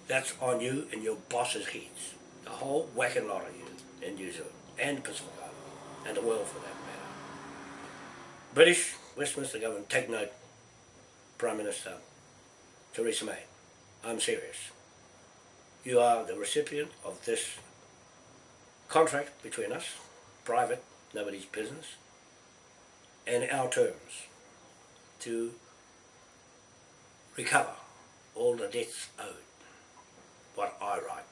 A: that's on you and your boss's heads. The whole whacking lot of you in New Zealand and Pacific Island and the world for that matter. British Westminster government, take note, Prime Minister Theresa May. I'm serious. You are the recipient of this contract between us, private, nobody's business, and our terms to recover all the debts owed, what I write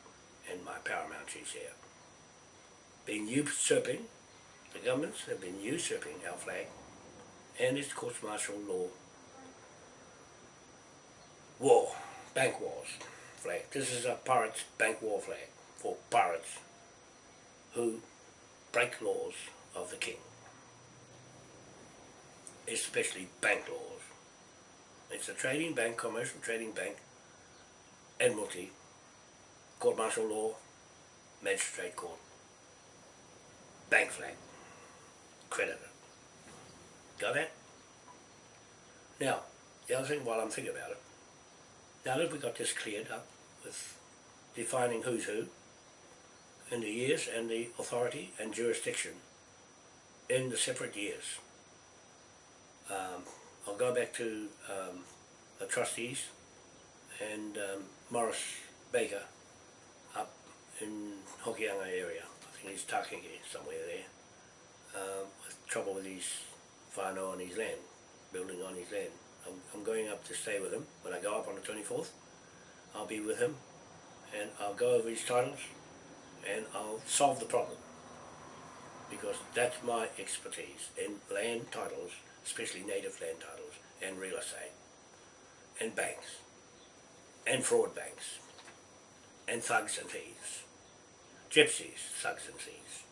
A: in my paramount here. Been usurping, the governments have been usurping our flag and its court martial law war, bank wars flag. This is a pirates bank war flag for pirates who break laws of the king, especially bank laws. It's a trading bank, commercial trading bank, admiralty, court martial law, magistrate court, bank flag, creditor. Got that? Now, the other thing while I'm thinking about it, now that we got this cleared up with defining who's who, in the years and the authority and jurisdiction in the separate years. Um, I'll go back to um, the trustees and um, Morris Baker up in Hokianga area. I think he's Taheke somewhere there. Um, with trouble with his whānau on his land, building on his land. I'm, I'm going up to stay with him when I go up on the 24th. I'll be with him and I'll go over his titles and I'll solve the problem because that's my expertise in land titles, especially native land titles and real estate and banks and fraud banks and thugs and thieves, gypsies, thugs and thieves.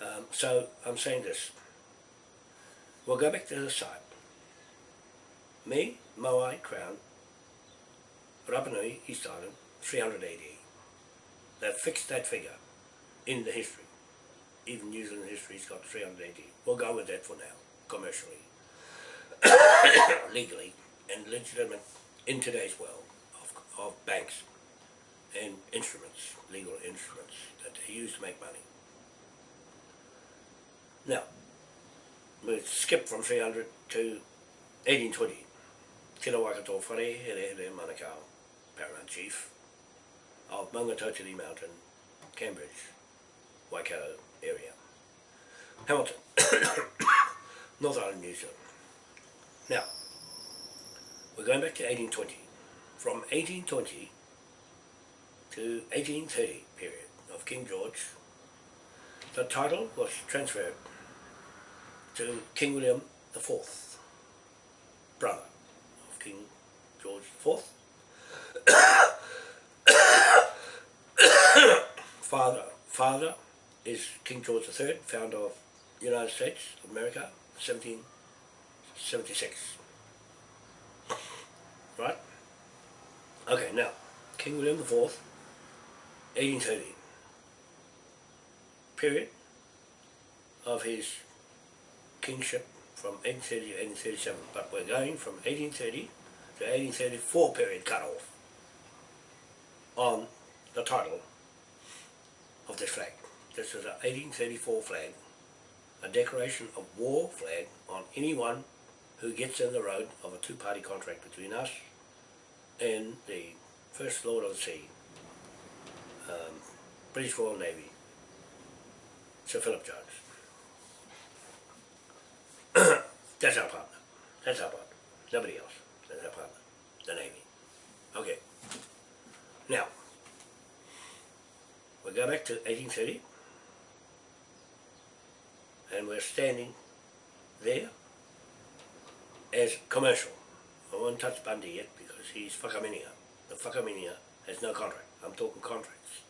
A: Um, so I'm saying this, we'll go back to the site. Me, Moai, Crown, Rapanui, East Island, 300 AD. That fixed that figure in the history. Even New Zealand history's got 380. We'll go with that for now, commercially, legally, and legitimate in today's world of, of banks and instruments, legal instruments that they use to make money. Now, we skip from 300 to 1820. Tira Wakato Whare, Here Manukau, Paramount Chief of Maungatautari Mountain, Cambridge, Waikato area. Hamilton, North Island, New Zealand. Now, we're going back to 1820. From 1820 to 1830 period of King George, the title was transferred to King William IV, brother of King George IV. father, father is King George III, founder of the United States of America, 1776. Right? Okay, now, King William IV, 1830. Period of his kingship from 1830 to 1837, but we're going from 1830 to 1834 period cut off on the title of this flag. This is an 1834 flag, a declaration of war flag on anyone who gets in the road of a two-party contract between us and the First Lord of the Sea, um, British Royal Navy, Sir Philip Jones. That's our partner. That's our partner. Nobody else. That's our partner. The Navy. Okay. Now, we go back to 1830, and we're standing there as commercial. I won't touch Bundy yet because he's whakaminia. The whakaminia has no contract. I'm talking contracts.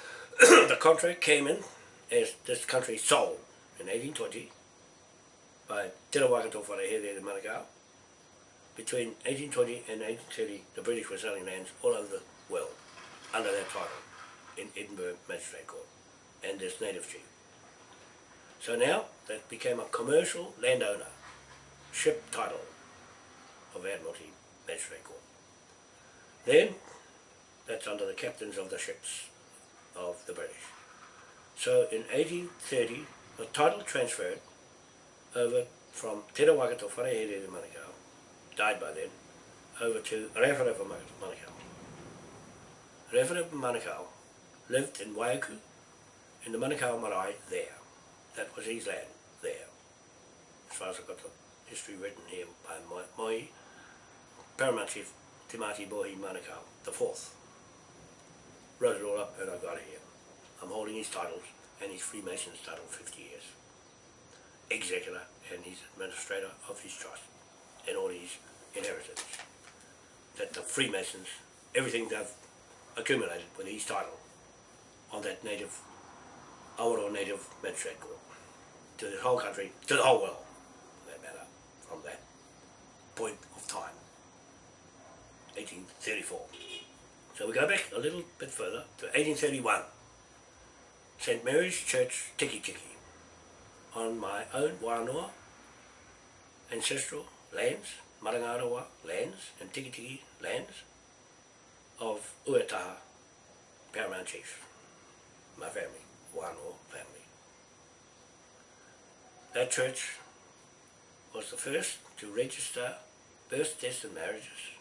A: the contract came in as this country sold in 1820 by Te Rawakato Wharehere Manukau. Between 1820 and 1830, the British were selling lands all over the world under that title in Edinburgh Magistrate Court and this native chief. So now that became a commercial landowner, ship title of Admiralty Magistrate Court. Then that's under the captains of the ships of the British. So in 1830, the title transferred over from Te to Wharehere de Manukau, died by then, over to Rewharewha Manukau. Rewharewha Manukau lived in Waiuku, in the Manukau Marae there. That was his land there. As far as I've got the history written here by my, my paramount chief, Timati Bohi Manukau, the fourth. Wrote it all up and I got it here. I'm holding his titles and his Freemason's title 50 years. Executor and his administrator of his trust and all his inheritance. That the Freemasons, everything they've accumulated with his title on that native, Awaroa native magistrate court to the whole country, to the whole world, for that matter, from that point of time, 1834. So we go back a little bit further to 1831. St. Mary's Church, Tiki Tiki, on my own Wānoa ancestral lands, Marangarawa lands, and Tiki Tiki lands of Uetaha Paramount Chief, my family, Wānoa family. That church was the first to register birth, deaths and marriages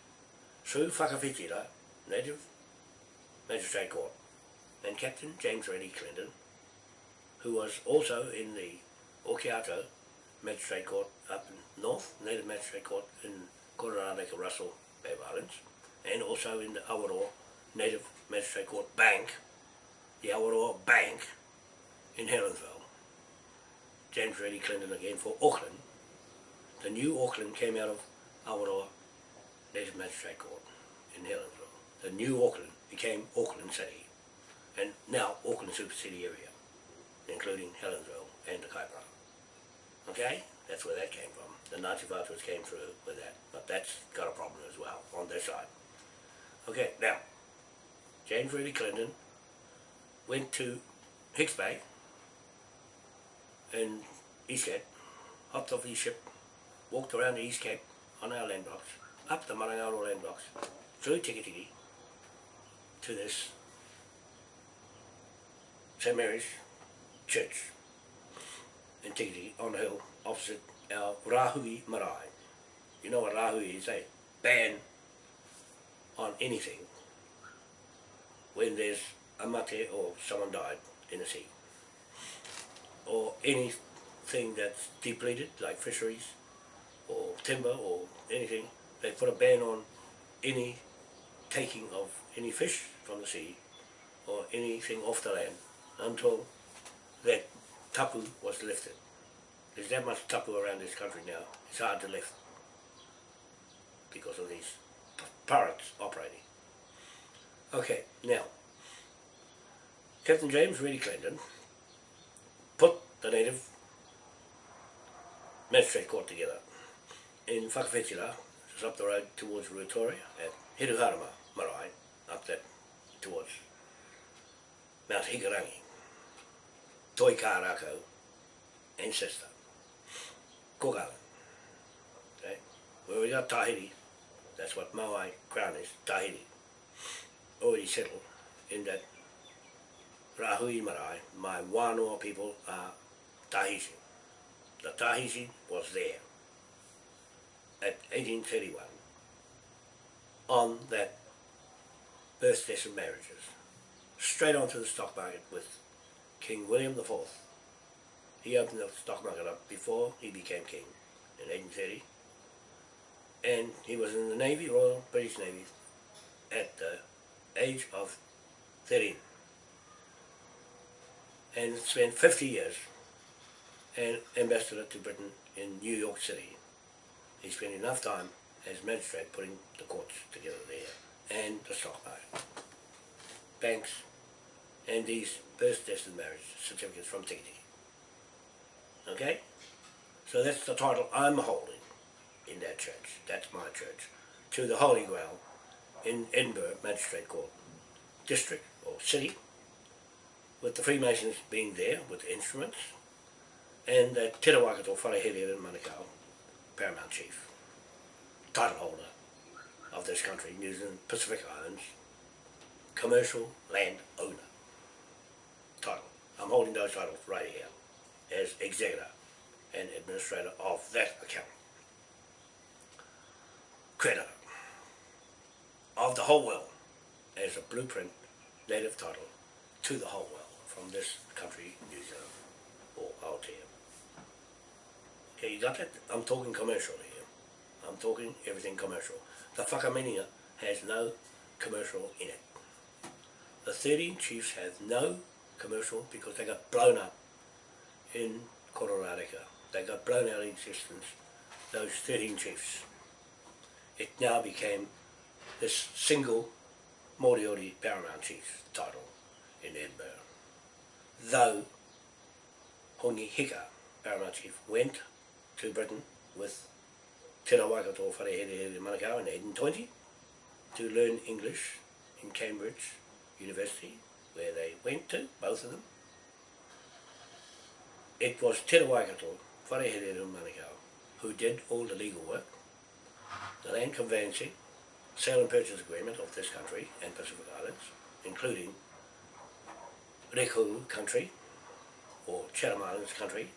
A: through Whakawhitira, Native Magistrate Court, and Captain James Reddy Clendon, who was also in the Okiato Magistrate Court up in North, Native Magistrate Court in Kororareka Russell Bay Islands, and also in the Awaroa Native Magistrate Court Bank, the Awaroa Bank in Helensville. James Reddy Clendon again for Auckland. The new Auckland came out of Awaroa Native Magistrate Court in Helensville. The new Auckland became Auckland City, and now Auckland Super City area, including Helensville and the Kaipara. Okay, that's where that came from. The Ngāti Whātuas came through with that, but that's got a problem as well on their side. Okay, now, James Reddy Clendon went to Hicks Bay in East Cape, hopped off his ship, walked around the East Cape on our land blocks, up the Marangaro land blocks, through Tikitiki to this St. Mary's Church in Tikitiki on the hill opposite our Rahui Marae. You know what Rahui is, eh? Ban on anything when there's a mate or someone died in the sea or anything that's depleted like fisheries or timber or anything they put a ban on any taking of any fish from the sea or anything off the land until that tapu was lifted. There's that much tapu around this country now, it's hard to lift because of these pirates operating. Okay, now, Captain James Reddy Clendon put the native magistrate court together. In Whakawhetira, just up the road towards Ruatori at Hiruharama Marae, up that towards Mount Hikarangi, Toi Kārako, ancestor, Cook Island. Okay? Where we got Tahiti, that's what Maui Crown is, Tahiti, already settled in that Rahui Marae, my Wānoa people are Tahitian. The Tahitian was there at 1831 on that birthdays and marriages, straight onto the stock market with King William IV. He opened the stock market up before he became king in 1830 and he was in the Navy, Royal British Navy at the age of 13 and spent 50 years an ambassador to Britain in New York City. He spent enough time as magistrate putting the courts together there and the stock market, banks, and these birth, death and marriage certificates from Tiki. Okay? So that's the title I'm holding in that church. That's my church. To the Holy Grail in Edinburgh Magistrate Court, district or city, with the Freemasons being there with the instruments, and that Te Rawakato Wharehere in Manukau, Paramount Chief, title holder of this country, New Zealand Pacific Islands, commercial land owner title. I'm holding those titles right here as executor and administrator of that account. Creditor of the whole world as a blueprint native title to the whole world from this country, New Zealand, uh, or Aotea. Okay, you got that? I'm talking commercial here. I'm talking everything commercial. The whakaminia has no commercial in it. The 13 chiefs have no commercial because they got blown up in Kororareka. They got blown out of existence, those 13 chiefs. It now became this single Moriori Paramount Chief title in Edinburgh. Though Hongi Hika, Paramount Chief, went to Britain with Te Rawakato Wharehere Manukau in 1820 to learn English in Cambridge University, where they went to, both of them. It was Te Rawakato Wharehere Manukau who did all the legal work, the land conveyancing, sale and purchase agreement of this country and Pacific Islands, including Rekohu country, or Chatham Islands country,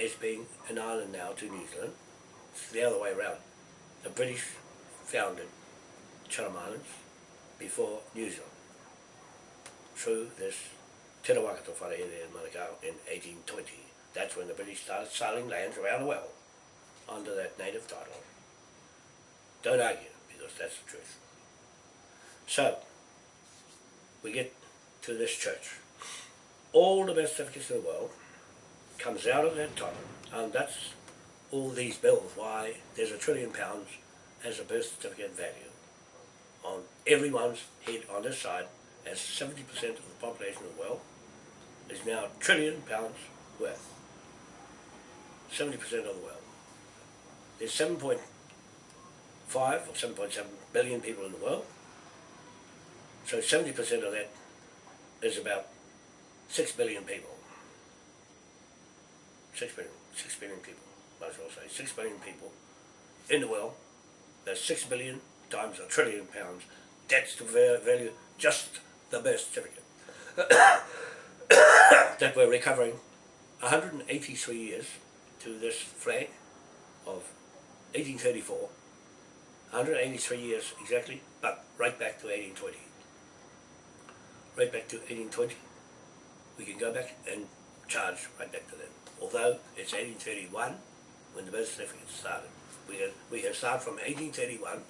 A: as being an island now to New Zealand. It's the other way around. The British founded Chatham Islands before New Zealand through this Te Rawakato Wharehere in Manukau in 1820. That's when the British started selling lands around the world under that native title. Don't argue, because that's the truth. So, we get to this church. All the best certificates in the world comes out of that title, and that's all these bills, why there's a trillion pounds as a birth certificate value on everyone's head on this side, as 70% of the population of the world is now a trillion pounds worth. 70% of the world. There's 7.5 or 7.7 billion people in the world. So 70% of that is about 6 billion people. 6 billion, 6 billion people, might as well say. 6 billion people in the world. That's 6 billion times a trillion pounds. That's the value, just the birth certificate. that we're recovering 183 years to this flag of 1834. 183 years exactly, but right back to 1820. Right back to 1820. We can go back and charge right back to them. Although it's 1831 when the birth certificate started. We have, we have started from 1831.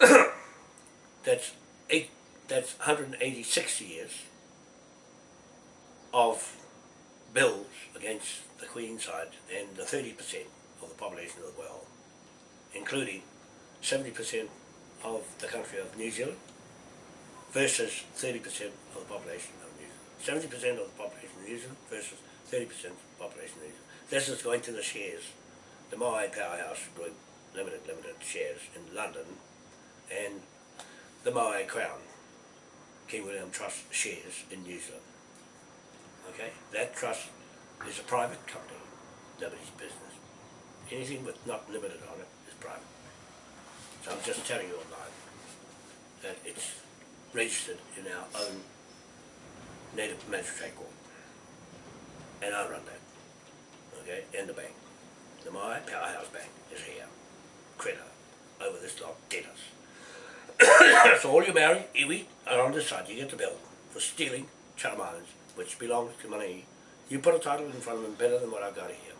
A: that's eight. That's 186 years of bills against the Queen side and the 30% of the population of the world, including 70% of the country of New Zealand versus 30% of the population of New Zealand. 70% of the population of New Zealand versus 30% of the population of New Zealand. This is going to the shares, the Moai Powerhouse Group, limited, limited shares in London, and the Moai Crown, King William Trust shares in New Zealand. Okay, that trust is a private company, nobody's business. Anything with not limited on it is private. So I'm just telling you online that it's registered in our own native magistrate court. And I run that. Okay, and the bank. The Moai Powerhouse Bank is here. Creditor over this lot debtors. so all you marry, iwi, are on this side. You get the bill for stealing Chatham which belongs to money. You put a title in front of them better than what I've got here.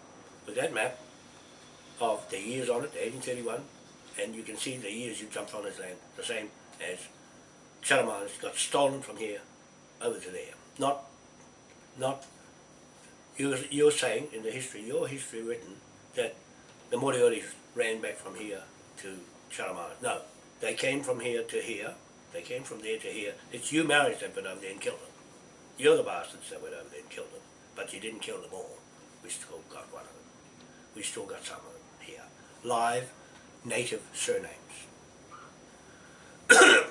A: With that map of the years on it, 1831, and you can see the years you jumped on this land, the same as Islands got stolen from here over to there. Not, not, you're, you're saying in the history, your history written, that the Morioris ran back from here to Islands. No, they came from here to here, they came from there to here. It's you Maoris that went over there and killed them. You're the bastards that went over there and killed them, but you didn't kill them all. We still got one of them. We still got some of them here. Live native surnames.